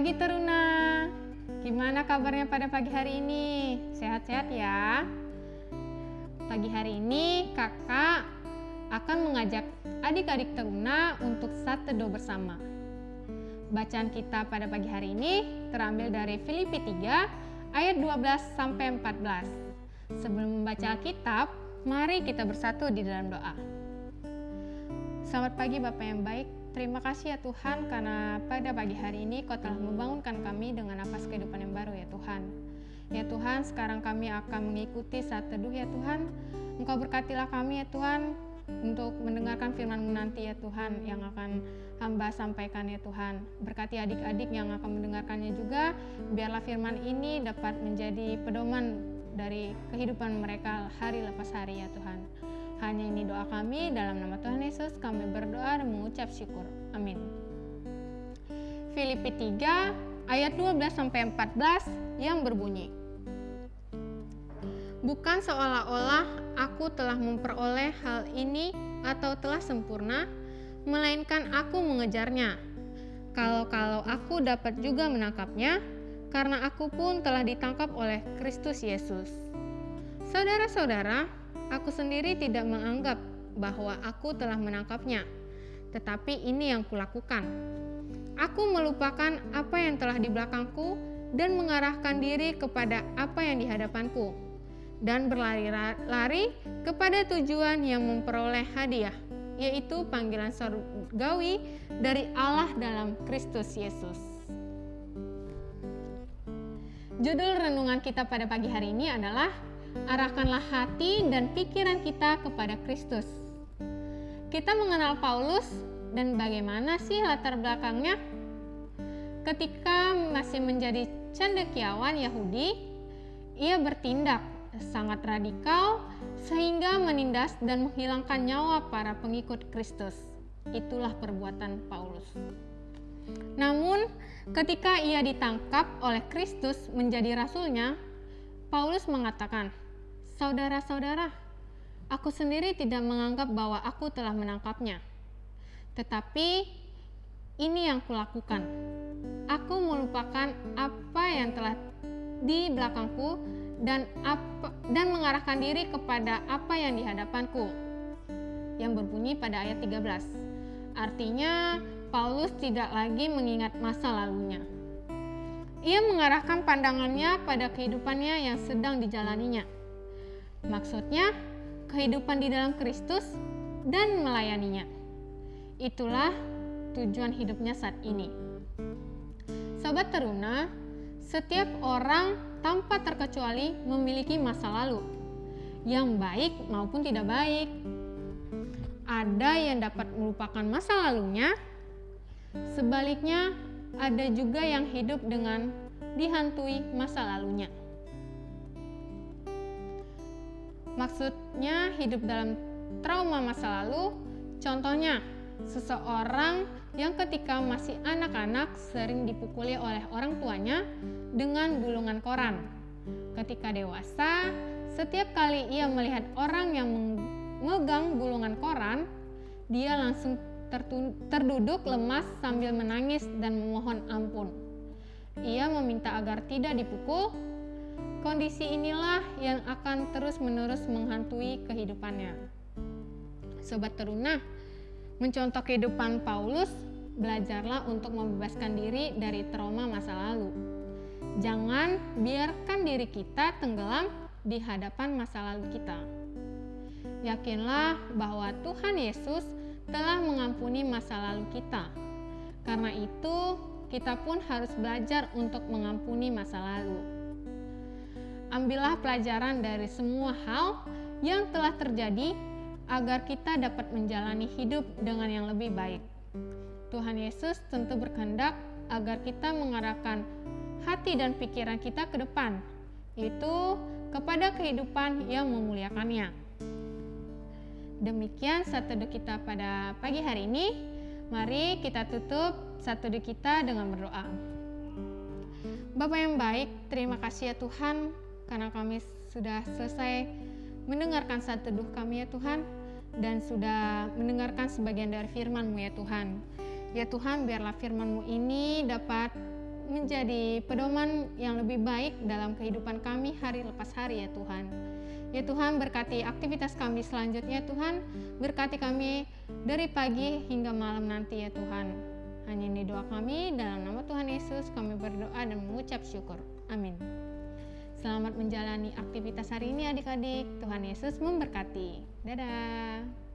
pagi Teruna. Gimana kabarnya pada pagi hari ini? Sehat-sehat ya? Pagi hari ini kakak akan mengajak adik-adik Teruna untuk saat teduh bersama. Bacaan kita pada pagi hari ini terambil dari Filipi 3 ayat 12 sampai 14. Sebelum membaca Alkitab, mari kita bersatu di dalam doa. Selamat pagi Bapak yang baik, Terima kasih ya Tuhan karena pada pagi hari ini Kau telah membangunkan kami dengan nafas kehidupan yang baru ya Tuhan. Ya Tuhan, sekarang kami akan mengikuti saat teduh ya Tuhan. Engkau berkatilah kami ya Tuhan untuk mendengarkan firman-Mu nanti ya Tuhan yang akan hamba sampaikan ya Tuhan. Berkati adik-adik yang akan mendengarkannya juga, biarlah firman ini dapat menjadi pedoman dari kehidupan mereka hari lepas hari ya Tuhan. Hanya ini doa kami dalam nama Tuhan Yesus kami berdoa dan mengucap syukur. Amin. Filipi 3 ayat 12 sampai 14 yang berbunyi. Bukan seolah-olah aku telah memperoleh hal ini atau telah sempurna, melainkan aku mengejarnya. Kalau-kalau aku dapat juga menangkapnya, karena aku pun telah ditangkap oleh Kristus Yesus. Saudara-saudara, Aku sendiri tidak menganggap bahwa aku telah menangkapnya, tetapi ini yang kulakukan. Aku melupakan apa yang telah di belakangku dan mengarahkan diri kepada apa yang di hadapanku, dan berlari-lari kepada tujuan yang memperoleh hadiah, yaitu panggilan surgawi dari Allah dalam Kristus Yesus. Judul renungan kita pada pagi hari ini adalah arahkanlah hati dan pikiran kita kepada Kristus. Kita mengenal Paulus dan bagaimana sih latar belakangnya? Ketika masih menjadi cendekiawan Yahudi, ia bertindak sangat radikal sehingga menindas dan menghilangkan nyawa para pengikut Kristus. Itulah perbuatan Paulus. Namun, ketika ia ditangkap oleh Kristus menjadi rasulnya, Paulus mengatakan, Saudara-saudara, aku sendiri tidak menganggap bahwa aku telah menangkapnya. Tetapi ini yang kulakukan. Aku melupakan apa yang telah di belakangku dan apa, dan mengarahkan diri kepada apa yang di hadapanku. Yang berbunyi pada ayat 13. Artinya Paulus tidak lagi mengingat masa lalunya. Ia mengarahkan pandangannya pada kehidupannya yang sedang dijalaninya Maksudnya, kehidupan di dalam Kristus dan melayaninya. Itulah tujuan hidupnya saat ini. Sobat Teruna, setiap orang tanpa terkecuali memiliki masa lalu, yang baik maupun tidak baik. Ada yang dapat melupakan masa lalunya, sebaliknya ada juga yang hidup dengan dihantui masa lalunya. Maksudnya hidup dalam trauma masa lalu, contohnya seseorang yang ketika masih anak-anak sering dipukuli oleh orang tuanya dengan gulungan koran. Ketika dewasa, setiap kali ia melihat orang yang memegang gulungan koran, dia langsung terduduk lemas sambil menangis dan memohon ampun. Ia meminta agar tidak dipukul Kondisi inilah yang akan terus-menerus menghantui kehidupannya. Sobat teruna, mencontoh kehidupan Paulus, belajarlah untuk membebaskan diri dari trauma masa lalu. Jangan biarkan diri kita tenggelam di hadapan masa lalu kita. Yakinlah bahwa Tuhan Yesus telah mengampuni masa lalu kita. Karena itu, kita pun harus belajar untuk mengampuni masa lalu. Ambillah pelajaran dari semua hal yang telah terjadi agar kita dapat menjalani hidup dengan yang lebih baik. Tuhan Yesus tentu berkehendak agar kita mengarahkan hati dan pikiran kita ke depan, yaitu kepada kehidupan yang memuliakannya. Demikian satu kita pada pagi hari ini. Mari kita tutup satu kita dengan berdoa. Bapak yang baik, terima kasih ya Tuhan karena kami sudah selesai mendengarkan saat teduh kami ya Tuhan dan sudah mendengarkan sebagian dari firman-Mu ya Tuhan. Ya Tuhan, biarlah firman-Mu ini dapat menjadi pedoman yang lebih baik dalam kehidupan kami hari lepas hari ya Tuhan. Ya Tuhan berkati aktivitas kami selanjutnya Tuhan, berkati kami dari pagi hingga malam nanti ya Tuhan. Hanya ini doa kami dalam nama Tuhan Yesus kami berdoa dan mengucap syukur. Amin. Selamat menjalani aktivitas hari ini adik-adik. Tuhan Yesus memberkati. Dadah.